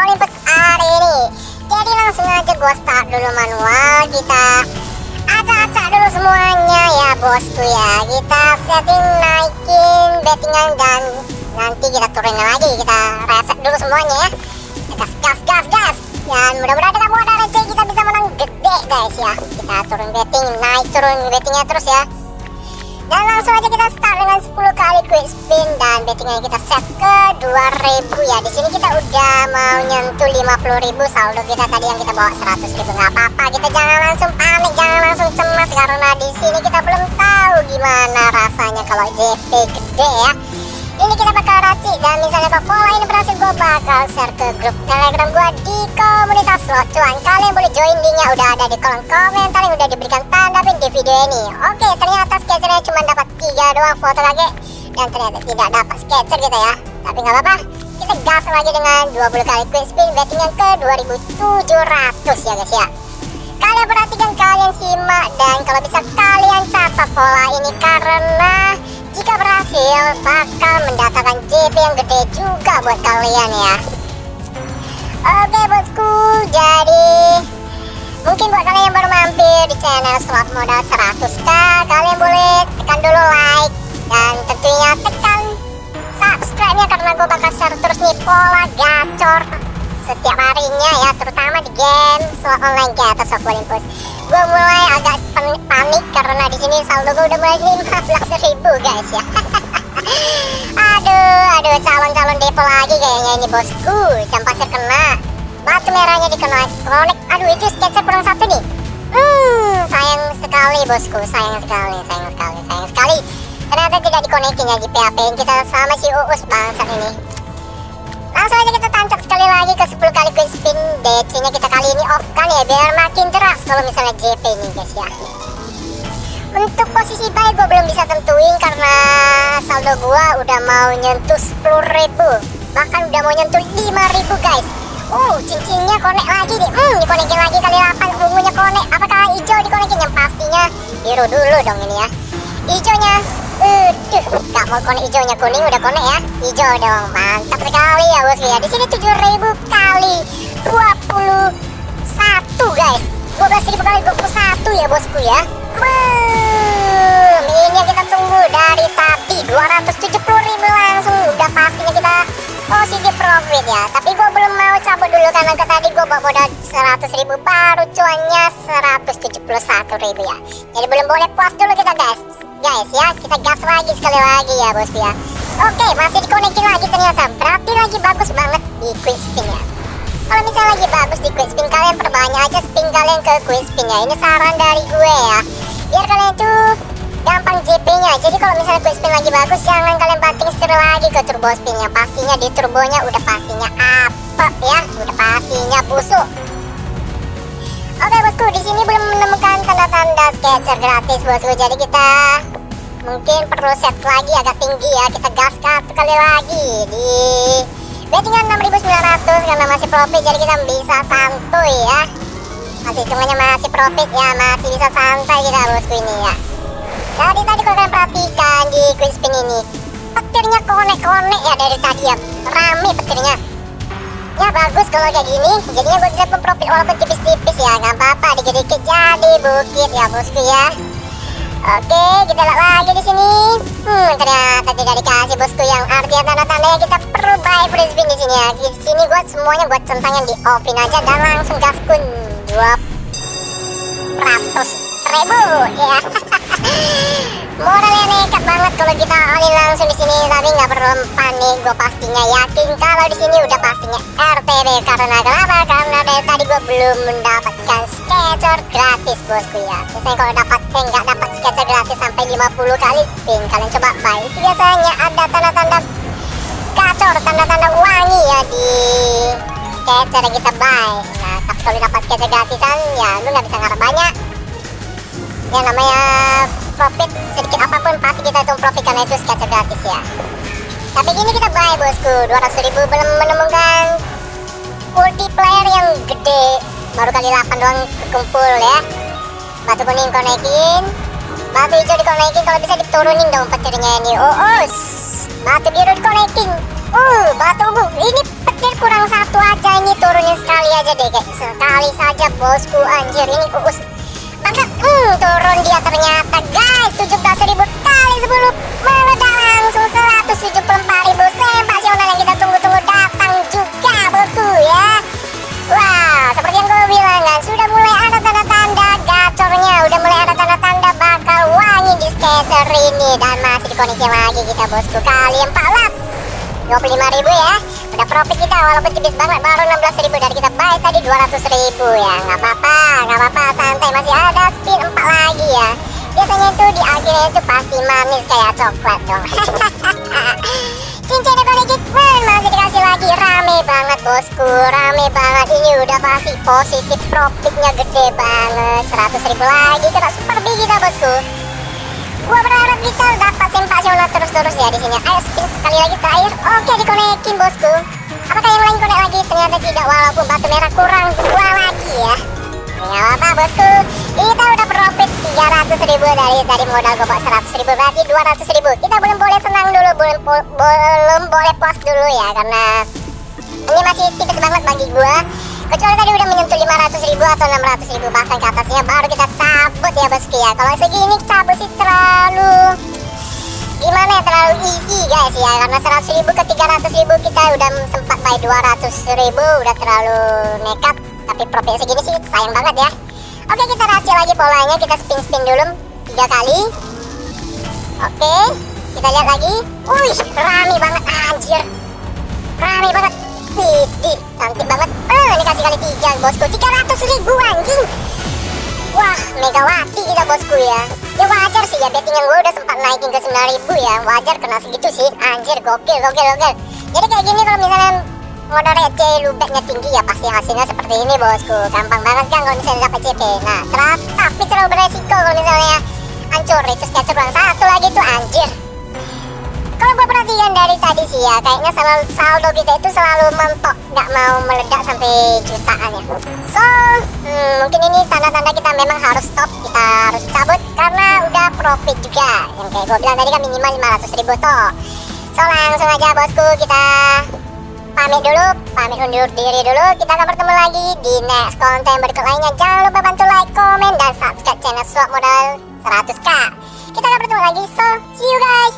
Olympus hari ini. Jadi langsung aja gue start dulu manual kita acak-acak dulu semuanya ya bosku ya. Kita setting naikin bettingan dan nanti kita turunin lagi. Kita reset dulu semuanya ya. Gas gas gas gas. Dan mudah-mudahan kita mau ada receh kita bisa menang gede guys ya. Kita turun betting naik turun bettingnya terus ya dan langsung aja kita start dengan 10 kali quick spin dan bettingnya kita set ke 2000 ya. Di sini kita udah mau nyentuh 50.000 saldo kita tadi yang kita bawa 100.000 nggak apa-apa kita jangan langsung panik jangan langsung cemas karena di sini kita belum tahu gimana rasanya kalau JP gede ya ini kita bakal racik dan misalnya kalau pola ini berhasil gue bakal share ke grup telegram gue di komunitas slot cuan kalian boleh join linknya udah ada di kolom komentar yang udah diberikan tanda pin di video ini. Oke ternyata sketchernya cuma dapat tiga doang foto lagi. Dan ternyata tidak dapat sketcher kita ya. Tapi nggak apa-apa. Kita gas lagi dengan 20 kali quick spin betting yang ke 2700 ya guys ya. Kalian perhatikan kalian simak. Dan kalau bisa kalian catat pola ini karena jika berhasil bakal mendatangkan JP yang gede juga buat kalian ya. Oke bosku jadi mungkin buat kalian yang baru mampir di channel slot modal 100k kalian boleh tekan dulu like dan tentunya tekan subscribe nya karena gue bakal share terus nih pola gacor setiap harinya ya terutama di game slot online kayak atau soft Olympus gue mulai agak karena di sini saldo gue udah mulai 15 ribu guys ya. Aduh aduh calon-calon depo lagi kayaknya ini bosku jam pasir kena. Batu merahnya dikena konek aduh itu sketcher kurang satu nih. Hmm sayang sekali bosku. Sayang sekali sayang sekali sayang sekali. Ternyata tidak dikonekin ya di PHP kita sama si Uus bangsat ini. Langsung aja kita tancap sekali lagi ke 10 kali quick spin. DC nya kita kali ini off kan ya biar makin jelas kalau misalnya JP ini guys ya posisi buy gue belum bisa tentuin karena saldo gue udah mau nyentuh 10.000 bahkan udah mau nyentuh 5.000 guys uh cincinnya konek lagi nih hmm dikonekin lagi kali 8 ungunya konek apakah hijau dikonekin yang pastinya biru dulu dong ini ya hijaunya Aduh, gak mau konek hijaunya kuning udah konek ya. Hijau dong, mantap sekali ya bosku ya. Di sini 7000 kali 21 guys. 12000 kali 21 ya bosku ya. Boom. Ini kita tunggu dari tadi. 270.000 langsung. Udah pastinya kita positif profit ya. Tapi gue belum mau cabut dulu karena ke tadi gue bawa modal 100.000 baru cuannya 171.000 ya. Jadi belum boleh puas dulu kita guys. Guys ya kita gas lagi sekali lagi ya bosku ya. Oke masih dikonekin lagi ternyata. Berarti lagi bagus banget di quick spin ya. Kalau misalnya lagi bagus di quick spin kalian perbanyak aja spin kalian ke quick spin ya. Ini saran dari gue ya. Biar kalian tuh gampang JP nya jadi kalau misalnya quick spin lagi bagus jangan kalian banting setir lagi ke turbo spin ya pastinya di turbonya udah pastinya apa ya udah pastinya busuk Oke bosku, di sini belum menemukan tanda-tanda sketcher gratis bosku. Jadi kita mungkin perlu set lagi agak tinggi ya. Kita gas satu kali lagi di bettingan 6900 karena masih profit jadi kita bisa santuy ya. Masih hitungannya masih profit ya, masih bisa santai kita bosku ini ya. Jadi tadi kalau kalian perhatikan di quick spin ini, petirnya konek-konek ya dari tadi ya. Rame petirnya. Ya bagus kalau kayak gini. Jadinya gue bisa profit walaupun tipis-tipis ya. Nggak apa-apa dikit-dikit jadi bukit ya bosku ya. Oke kita lihat lagi di sini. Hmm ternyata tidak dikasih bosku yang artinya tanda-tanda yang kita perlu buy spin di sini ya. Di sini gue semuanya buat centangnya di offin aja dan langsung gaskun dua ratus ribu ya modalnya nekat banget kalau kita alih langsung di sini. Tapi nggak perlu panik gue pastinya yakin kalau di sini udah pastinya RTB karena kenapa karena dari tadi gue belum mendapatkan sketcher gratis bosku ya. Biasanya kalau dapat eh, nggak dapat sketcher gratis sampai 50 kali spin kalian coba buy. Biasanya ada tanda-tanda gacor tanda-tanda wangi ya di sketcher yang kita buy. Nah tapi kalau dapat sketcher gratisan ya lu nggak bisa ngarep banyak ya namanya profit sedikit apa pun pasti kita hitung profit karena itu sketcher gratis ya. Tapi gini kita buy bosku. 200 ribu belum menemukan multiplayer yang gede. Baru kali 8 doang kumpul ya. Batu kuning konekin batu hijau dikonekin kalau bisa diturunin dong petirnya ini. Oh, oh batu biru dikonekin uh batu ungu. Ini petir kurang satu aja. Ini turunin sekali aja deh kayak sekali saja bosku. Anjir ini uus banget hmm, turun dia ternyata guys. 17.000 kali 10 meledak langsung 174.000 sensasional yang kita tunggu-tunggu datang juga bosku ya. Wah seperti yang gue bilang kan sudah mulai ada tanda-tanda gacornya. Udah mulai ada tanda-tanda bakal wangi di skater ini. Dan masih dikoneksi lagi kita bosku. Kali 14 25.000 ya udah profit kita walaupun tipis banget. Baru 16.000 dari kita buy tadi 200.000 ya. Nggak apa-apa nggak apa-apa santai. Masih ada spin 4 lagi ya. Biasanya itu di akhirnya itu pasti manis kayak coklat dong. Cincin connected man masih dikasih lagi. Rame banget bosku. Rame banget. Ini udah pasti positif profitnya gede banget. 100.000 lagi kena super big kita bosku gua berharap kita dapat sensasional terus-terus ya di sini. Ayo spin sekali lagi terakhir. Oke, dikonekin bosku. Apakah yang lain konek lagi? Ternyata tidak walaupun batu merah kurang dua lagi ya. Nggak apa bosku. Kita udah profit 300 ribu dari dari modal gopok 100 ribu berarti 200 ribu. Kita belum boleh senang dulu, belum belum boleh puas dulu ya karena ini masih tipis banget bagi gua kecuali tadi udah menyentuh 500 ribu atau 600 ribu bahkan ke atasnya baru kita cabut ya bosku ya kalau segini cabut sih terlalu gimana ya terlalu easy guys ya. Karena 100 ribu ke 300 ribu kita udah sempat buy 200 ribu udah terlalu nekat. Tapi profit segini sih sayang banget ya. Oke kita racik lagi polanya. Kita spin-spin dulu tiga kali. Oke kita lihat lagi. Wih rame banget anjir. Rame banget Widih, cantik banget. Eh, ini kasih kali tiga, bosku. 300 ribu anjing. Wah, megawati kita bosku ya. Ya wajar sih ya, bettingan gue udah sempat naikin ke 9 ribu ya. Wajar kena segitu sih. Anjir, gokil, gokil, gokil. Jadi kayak gini kalau misalnya modal receh lubeknya tinggi ya pasti hasilnya seperti ini bosku. Gampang banget kan kalau misalnya dapat CP. Nah, terlalu, tapi terlalu beresiko kalau misalnya hancur itu sketcher kurang satu dari tadi sih ya kayaknya selalu saldo kita itu selalu mentok nggak mau meledak sampai jutaan ya. So hmm, mungkin ini tanda-tanda kita memang harus stop kita harus cabut karena udah profit juga. Yang kayak gue bilang tadi kan minimal 500 ribu toh. So langsung aja bosku kita pamit dulu pamit undur diri dulu. Kita akan bertemu lagi di next konten berikut lainnya. Jangan lupa bantu like comment dan subscribe channel swap modal 100k kita akan bertemu lagi so see you guys